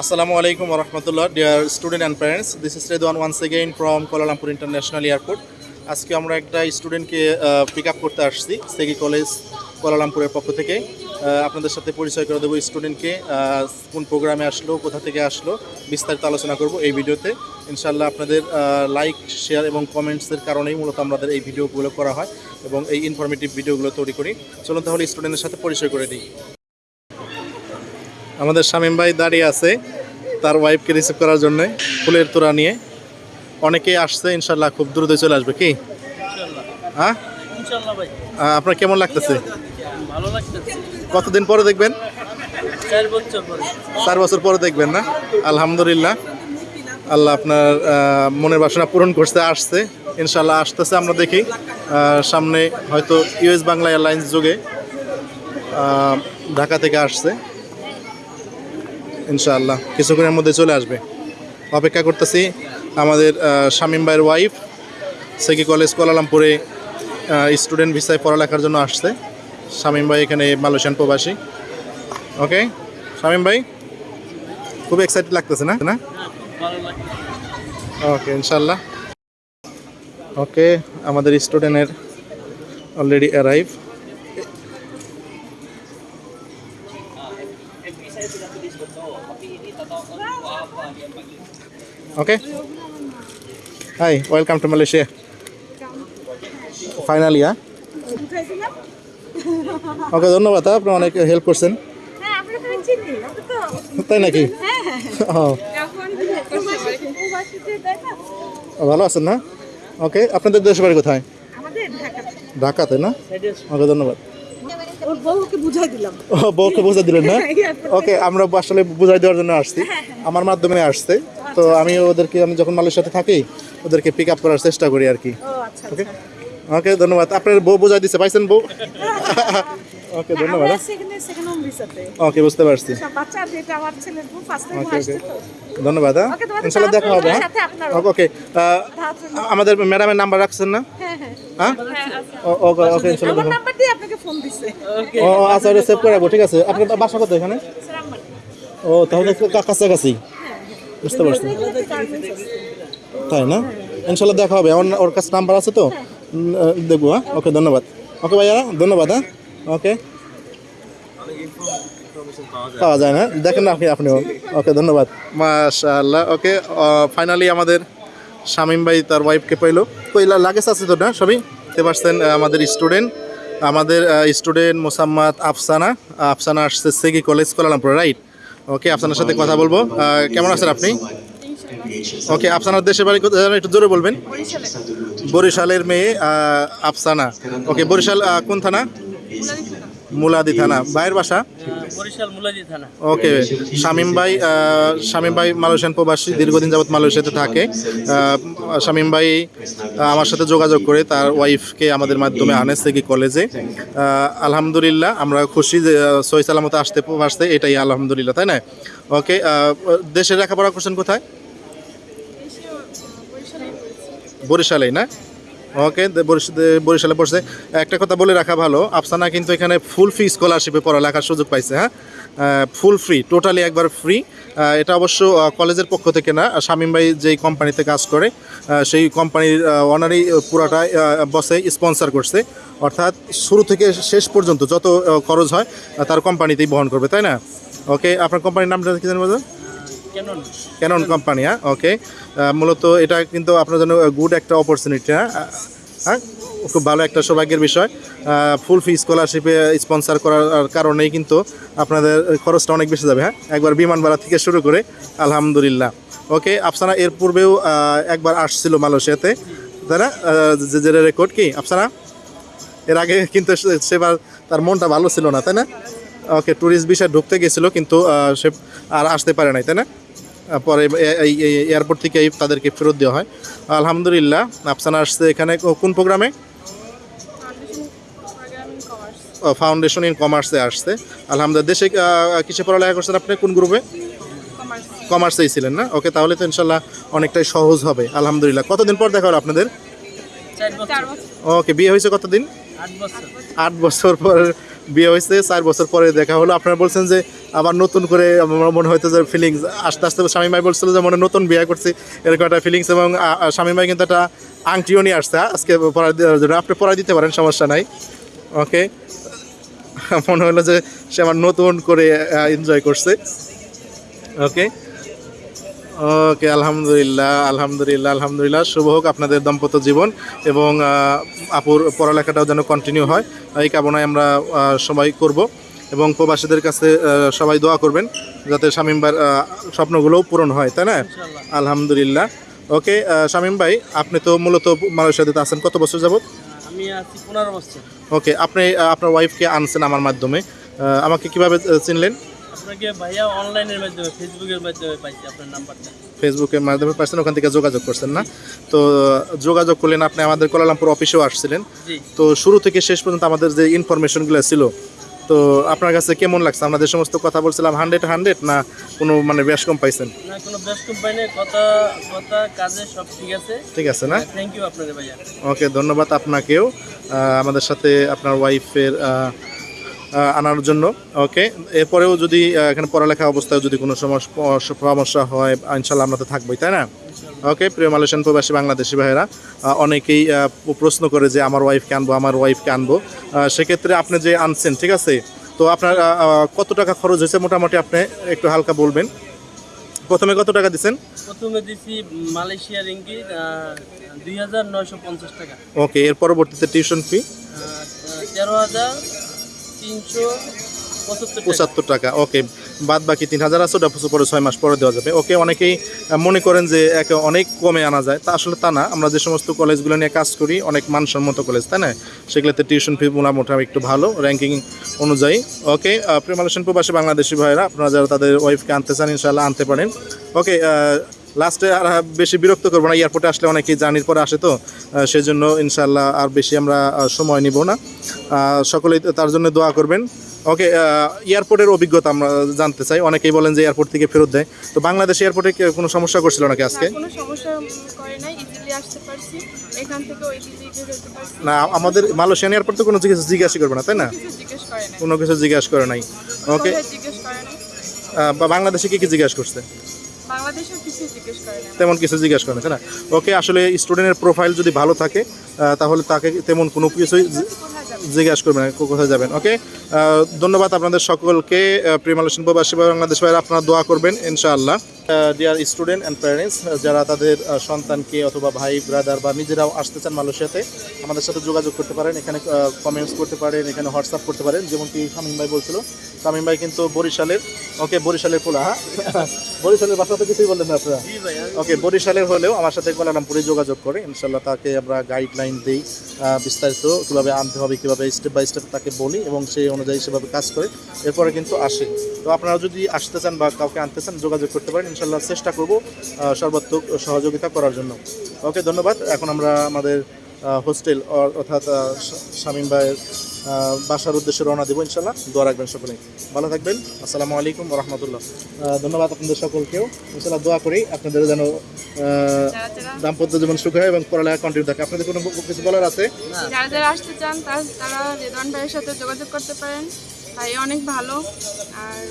Assalamu alaikum wa rahmatullah, dear student and parents. This is Redwan once again from Kuala Lumpur International. আজকে আমরা একটা স্টুডেন্টকে pick up করতে আসছি সেগি college কোয়ালালামপুরের পক্ষ থেকে আপনাদের সাথে পরিচয় করে দেবো স্টুডেন্টকে কোন প্রোগ্রামে আসলো কোথা থেকে আসলো বিস্তারিত আলোচনা করব এই ভিডিওতে ইনশাল্লাহ আপনাদের লাইক শেয়ার এবং কমেন্টসের কারণেই মূলত আমাদের এই ভিডিওগুলো করা হয় এবং এই ইনফরমেটিভ ভিডিওগুলো তৈরি করি চলুন তাহলে স্টুডেন্টের সাথে পরিচয় করে দিই আমাদের শামীম ভাই দাঁড়িয়ে আছে তার ওয়াইফকে রিসিভ করার জন্য ফুলের তোড়া নিয়ে। অনেকেই আসছে ইনশাল্লাহ খুব দ্রুত চলে আসবে কি? হ্যাঁ? আপনার কেমন লাগতেছে? কতদিন পরে দেখবেন? চার বছর পরে। চার বছর পরে দেখবেন না? আলহামদুলিল্লাহ। আল্লাহ আপনার মনের বাসনা পূরণ করতে আসছে। ইনশাল্লাহ আসতেছে আমরা দেখি। সামনে হয়তো ইউএস বাংলা এয়ারলাইন্স যুগে ঢাকা থেকে আসছে। ইনশাআল্লাহ কিছুক্ষণের মধ্যে চলে আসবে। অপেক্ষা করতেছি আমাদের শামিম ভাইয়ের ওয়াইফ সেকি কলেজ কোয়ালালামপুরে স্টুডেন্ট ভিসায় পড়ালেখার জন্য আসছে। শামীম ভাই এখানে মালয়েশিয়ান প্রবাসী। ওকে শামীম ভাই? খুব এক্সাইটেড লাগতেছে না? না? ওকে ইনশাল্লাহ ওকে আমাদের স্টুডেন্টের already arrive okay hi welcome to Malaysia finally হ্যাঁ ওকে ধন্যবাদ আপনি অনেক হেল্প করছেন। হ্যাঁ তাই নাকি? হ্যাঁ। হ্যাঁ না ভালো আছেন না? ওকে আপনাদের দেশের বাড়ি কোথায়? ঢাকাতে না? ওকে ধন্যবাদ। ওর বউকে বুঝাই দিলেন না? ওকে আমরা আসলে বুঝাই দেওয়ার জন্য আসছি। আমার মাধ্যমে আসছে। তো আমি ওদেরকে আমি যখন মালয়েশিয়াতে থাকি ওদেরকে পিক আপ করার চেষ্টা করি আর কি। আচ্ছা ওকে ওকে ধন্যবাদ। আপনার বউ বুঝাই দিচ্ছে পাইছেন বউ? ওকে ধন্যবাদ হোম ভিসাতে ওকে বুঝতে পারছি। ধন্যবাদ হ্যাঁ। ইনশাল্লাহ দেখা হবে হ্যাঁ। সাথে ওকে আমাদের ম্যাডামের নাম্বার রাখছেন না? হ্যাঁ হ্যাঁ। হ্যাঁ? ও- ওকে ওকে ইনশাল্লাহ ও আচ্ছা ওটা সেভ করে রাখব ঠিক আছে। আপনার বাসা কত এখানে? ও তাহলে কাছাকাছি। বুঝতে পারছি। তাই না? ইনশাল্লাহ দেখা হবে। আমার ওর কাছে নাম্বার আছে তো? দেখব হ্যাঁ? ওকে, ধন্যবাদ। ওকে ভাইয়া ধন্যবাদ হ্যাঁ? ওকে। পাওয়া যায় না দেখেন না আপনি আপনিও ওকে, ধন্যবাদ। মাশাআল্লাহ, ওকে। ফাইনালি আমাদের শামীম ভাই তার ওয়াইফকে পাইলো। কইলা লাগেজ আছে তো না, সবই? দেখতে পারছেন আমাদের স্টুডেন্ট আমাদের স্টুডেন্ট মোসাম্মদ আফসানা। আফসানা আসছে, Segi college Kuala Lumpur right okay আফসানার সাথে কথা বলব। কেমন আছেন আপনি? ওকে আফসানার দেশের বাড়ি কোথায়? একটু জোরে বলবেন। বরিশালের মেয়ে আফসানা। ওকে বরিশাল কোন থানা? মুলাদি থানা। ভাইয়ের বাসা? বরিশাল মুলাজি থানা। ওকে। শামীম ভাই শামীম ভাই মালয়েশিয়ান প্রবাসী দীর্ঘদিন যাবৎ মালয়েশিয়াতে থাকে। শামীম ভাই আমার সাথে যোগাযোগ করে তার ওয়াইফকে আমাদের মাধ্যমে আনেছে কি কলেজে। আলহামদুলিল্লাহ আমরা খুশি যে সহি সালামতে আসতে পারছে এটাই আলহামদুলিল্লাহ তাই না? ওকে দেশের লেখাপড়া করছেন কোথায়? বরিশালেই না? ওকে বরিশালে পড়ছে। একটা কথা বলে রাখা ভালো, আফসানা কিন্তু এখানে ফুল ফ্রি স্কলারশিপে পড়ালেখার সুযোগ পাইছে হ্যাঁ? ফুল ফ্রি টোটালি একবার ফ্রি এটা অবশ্য কলেজের পক্ষ থেকে না, শামীম ভাই যেই কোম্পানিতে কাজ করে সেই কোম্পানির অনারই পুরাটা বসে স্পন্সর করছে। অর্থাৎ শুরু থেকে শেষ পর্যন্ত যত খরচ হয় তার কোম্পানিতেই বহন করবে, তাই না? ওকে, আপনার কোম্পানির নামটা কি কেন ক্যানন কোম্পানি হ্যাঁ ওকে মূলত এটা কিন্তু আপনার জন্য গুড একটা অপরচুনিটি হ্যাঁ হ্যাঁ খুব ভালো একটা সৌভাগ্যের বিষয়। ফুল ফি স্কলারশিপে স্পন্সর করার কারণেই কিন্তু আপনাদের খরচটা অনেক বেশি যাবে হ্যাঁ একবার বিমান থেকে শুরু করে আলহামদুলিল্লাহ। ওকে আফসানা এর পূর্বেও একবার আসছিল মালয়েশিয়াতে তাই না? আহ, যে রেকর্ড কি আফসানা? এর আগে কিন্তু সেবার তার মনটা ভালো ছিল না তাই না? ওকে ট্যুরিস্ট বিষয়ে ঢুকতে গেছিল কিন্তু সে আর আসতে পারে নাই তাই না? পরে এই এয়ারপোর্ট থেকে তাদেরকে ফেরত দেওয়া হয়। আলহামদুলিল্লাহ আফসানা আসছে এখানে। কোন প্রোগ্রামে? ফাউন্ডেশন ইন কমার্সে আসছে। আলহামদুলিল্লাহ দেশে কিসে পড়ালেখা করছেন আপনি? কোন গ্রুপে? কমার্সেই ছিলেন না? ওকে তাহলে তো ইনশাল্লাহ অনেকটাই সহজ হবে। আলহামদুলিল্লাহ কতদিন পর দেখা হলো আপনাদের? ওকে বিয়ে হয়েছে কতদিন? আট বছর পর বিয়ে হয়েছে, চার বছর পরে দেখা হলো। আপনারা বলছেন যে আবার নতুন করে আমার মনে হয়তো যে ফিলিংস আস্তে আস্তে স্বামী ভাই বলছিল যে মনে নতুন বিয়ে করছি, এরকম একটা ফিলিংস এবং স্বামী ভাই কিন্তু একটা আংটিও নিয়ে আসছে আজকে পড়া দেওয়ার জন্য। আপনি পড়া দিতে পারেন, সমস্যা নাই। ওকে মনে হলো যে সে আমার নতুন করে এনজয় করছে। ওকে ওকে আলহামদুলিল্লাহ আলহামদুলিল্লাহ আলহামদুলিল্লাহ। শুভ হোক আপনাদের দাম্পত্য জীবন এবং আপুর পড়ালেখাটাও যেন কন্টিনিউ হয়। এই কামনায় আমরা সবাই করব এবং প্রবাসীদের কাছে সবাই দোয়া করবেন যাতে শামীমবার স্বপ্নগুলোও পূরণ হয় তাই না? আলহামদুলিল্লাহ। ওকে শামীম ভাই আপনি তো মূলত মালয়েশিয়াতে আছেন কত বছর যাবত আমি আছি পনেরো বছর। ওকে আপনি আপনার ওয়াইফকে আনছেন আমার মাধ্যমে। আমাকে কীভাবে চিনলেন? আপনাকে ভাইয়া অনলাইনের মাধ্যমে ফেসবুকের মাধ্যমে পাইছি আপনার নাম্বারটা। ফেসবুকের মাধ্যমে পার্সেন ওখান থেকে যোগাযোগ করছেন না। তো যোগাযোগ করলেন আপনি আমাদের কোলালামপুর অফিসেও আসছিলেন। তো শুরু থেকে শেষ পর্যন্ত আমাদের যে ইনফরমেশনগুলো ছিল তো আপনার কাছে কেমন লাগছে? আমরা যে সমস্ত কথা বলছিলাম হান্ড্রেড হান্ড্রেড না কোনো মানে বেশ কম পাইছেন? না কোনো বেস্ট কোম্পানি কথা কথা কাজে সব ঠিক আছে। ঠিক আছে না? থ্যাংক ইউ আপনাদের ভাইয়া। ওকে ধন্যবাদ আপনাকেও। আমাদের সাথে আপনার ওয়াইফের আনার জন্য ওকে এরপরেও যদি এখানে পড়ালেখা অবস্থায় যদি কোনো সমস্যা সমস্যা হয় ইনশাল্লাহ আমরা তো থাকবোই তাই না? ওকে প্রিয় মালয়েশিয়ান প্রবাসী বাংলাদেশি ভাইয়েরা অনেকেই প্রশ্ন করে যে আমার ওয়াইফকে আনব আমার ওয়াইফকে আনব। সেক্ষেত্রে আপনি যে আনছেন ঠিক আছে? তো আপনার কত টাকা খরচ হয়েছে মোটামুটি আপনি একটু হালকা বলবেন? প্রথমে কত টাকা দিচ্ছেন? প্রথমে দিছি মালয়েশিয়া রিঙ্গি দুই হাজার নয়শো পঞ্চাশ টাকা। ওকে এর পরবর্তীতে টিউশন ফি তেরো হাজার পঁচাত্তর টাকা। ওকে বাদ বাকি তিন হাজার আছে, ওটা পরে ছয় মাস পরে দেওয়া যাবে। ওকে, অনেকেই মনে করেন যে একে অনেক কমে আনা যায়। তা আসলে তা না। আমরা যে সমস্ত কলেজগুলো নিয়ে কাজ করি, অনেক মানসম্মত কলেজ, তাই না? সেগুলোতে টিউশন ফি মোটামুটি একটু ভালো র্যাঙ্কিং অনুযায়ী। ওকে প্রেমালেশন প্রবাসী বাংলাদেশি ভাইরা আপনারা যারা তাদের ওয়াইফকে আনতে চান ইনশাল্লাহ আনতে পারেন। ওকে লাস্টে আর বেশি বিরক্ত করব না এয়ারপোর্টে আসলে অনেকেই জার্নির পরে আসে তো আহ, সেজন্য ইনশাল্লাহ আর বেশি আমরা সময় নিব না। সকলেই তার জন্য দোয়া করবেন। ওকে এয়ারপোর্টের অভিজ্ঞতা আমরা জানতে চাই। অনেকেই বলেন যে এয়ারপোর্ট থেকে ফেরত দেয়। তো বাংলাদেশ এয়ারপোর্টে কোনো সমস্যা করছিল নাকি আজকে? না, আমাদের মালয়েশিয়ান এয়ারপোর্ট তো কোনো জিজ্ঞেস জিজ্ঞাসা করবে না তাই না? কোনো কিছু জিজ্ঞাসা করে নাই। ওকে বাংলাদেশে কি কি জিজ্ঞাসা করছে? তেমন কিছু জিজ্ঞেস করে না ওকে আসলে স্টুডেন্টের প্রোফাইল যদি ভালো থাকে তাহলে তাকে তেমন কোনো কিছুই জিজ্ঞাসা করবেন কোথায় যাবেন ওকে? ধন্যবাদ আপনাদের সকলকে প্রেমালোচন প্রবাসী বাংলাদেশ ভাইয়ের আপনারা দোয়া করবেন ইনশাআল্লাহ। ডিয়ার স্টুডেন্ট অ্যান্ড প্যারেন্টস যারা তাদের সন্তানকে অথবা ভাই ব্রাদার বা নিজেরাও আসতে চান মালয়েশিয়াতে আমাদের সাথে যোগাযোগ করতে পারেন। এখানে কমেন্টস করতে পারেন এখানে হোয়াটসঅ্যাপ করতে পারেন। যেমনকি শামীম ভাই বলছিল শামীম ভাই কিন্তু বরিশালের ওকে বরিশালের পোলা হ্যাঁ? বরিশালের বাসা তো কিছুই বললেন না আপনারা। ওকে বরিশালের হলেও আমার সাথে কোলালামপুরে যোগাযোগ করে। ইনশাল্লাহ তাকে আমরা গাইডলাইন দিই বিস্তারিত কীভাবে আনতে হবে কীভাবে স্টেপ বাই স্টেপ তাকে বলি এবং সেই অনুযায়ী সেভাবে কাজ করে। এরপরে কিন্তু আসে। তো আপনারা যদি আসতে চান বা কাউকে আনতে চান, যোগাযোগ করতে পারেন। ইনশাল্লাহ চেষ্টা করব সর্বাত্মক সহযোগিতা করার জন্য। ওকে, ধন্যবাদ। এখন আমরা আমাদের হোস্টেল অর্থাৎ শামীম ভাইয়ের বাসার উদ্দেশ্যে রওনা দেবো ইনশাল্লাহ দোয়া রাখবেন সকলে ভালো থাকবেন। আসসালামু আলাইকুম রহমতুল্লাহ। ধন্যবাদ আপনাদের সকলকেও। ইনশাল্লাহ দোয়া করি আপনাদের যেন দাম্পত্য জীবন সুখ হয় এবং পড়ালেখা কন্টিনিউ থাকে। আপনাদের কোনো কিছু বলার আছে? যারা যারা আসতে চান তারা ভাইয়ের সাথে যোগাযোগ করতে পারেন। ভাই অনেক ভালো আর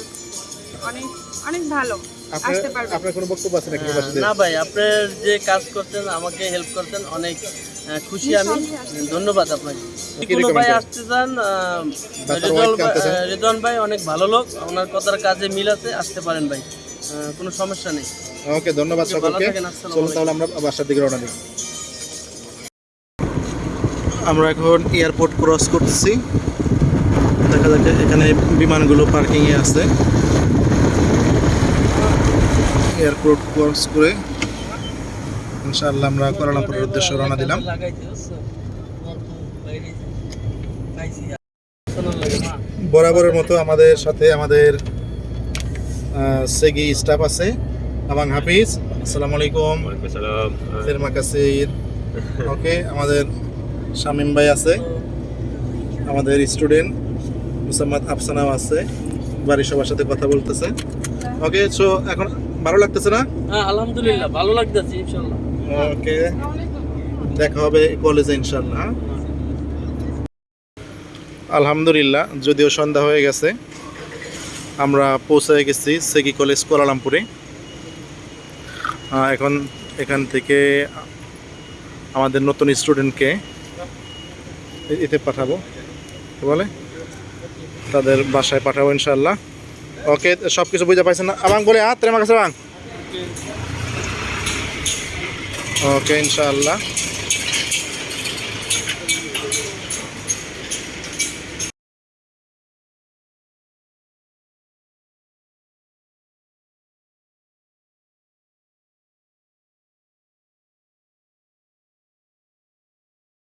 অনেক অনেক ভালো। আসতে পারবেন। আপনার কোনো বক্তব্য আছে নাকি না ভাই আপনার যে কাজ করতেন আমাকে হেল্প করতেন অনেক খুশি আমি। ধন্যবাদ আপনাকে। কোনো ভাই আসতে চান চান? ভাই- অনেক ভালো লোক ওনার কথার কাজে মিল আছে আসতে পারেন ভাই। আহ, কোনো সমস্যা নেই। ওকে ধন্যবাদ সকলকে। চলুন তাহলে আমরা বাসার দিকে রওনা দিই। আমরা এখন এয়ারপোর্ট ক্রস করতেছি। দেখা যাচ্ছে এখানে বিমানগুলো পার্কিংয়ে আছে এয়ারপোর্ট ক্রস করে ইনশাআল্লাহ আমরা কোয়ালালামপুরের উদ্দেশ্যে রওনা দিলাম। বরাবরের মতো আমাদের সাথে আমাদের সেগি স্টাফ আছে আবাং হাফিজ আসসালামু আলাইকুম. ফেরমা কাসির ওকে আমাদের শামিম ভাই আছে আমাদের স্টুডেন্ট মুসাম্মদ আফসানাও আছে বাড়ির সবার সাথে কথা বলতেছে। ওকে সো এখন ভালো লাগতেছে না? হ্যাঁ আলহামদুলিল্লাহ ভালো লাগতেছে ইনশাল্লাহ ওকে দেখা হবে কলেজে ইনশাল্লাহ আলহামদুলিল্লাহ যদিও সন্ধ্যা হয়ে গেছে আমরা পৌঁছে গেছি সেকি কলেজ কোয়ালালামপুরে আহ, এখন এখান থেকে আমাদের নতুন স্টুডেন্টকে এতে পাঠাবো। বলে? তাদের বাসায় পাঠাবো ইনশাল্লাহ ওকে সব কিছু বুঝতে পারছেন না? আবাং বলে হাত আমার কাছে ওকে, ইনশাআল্লাহ।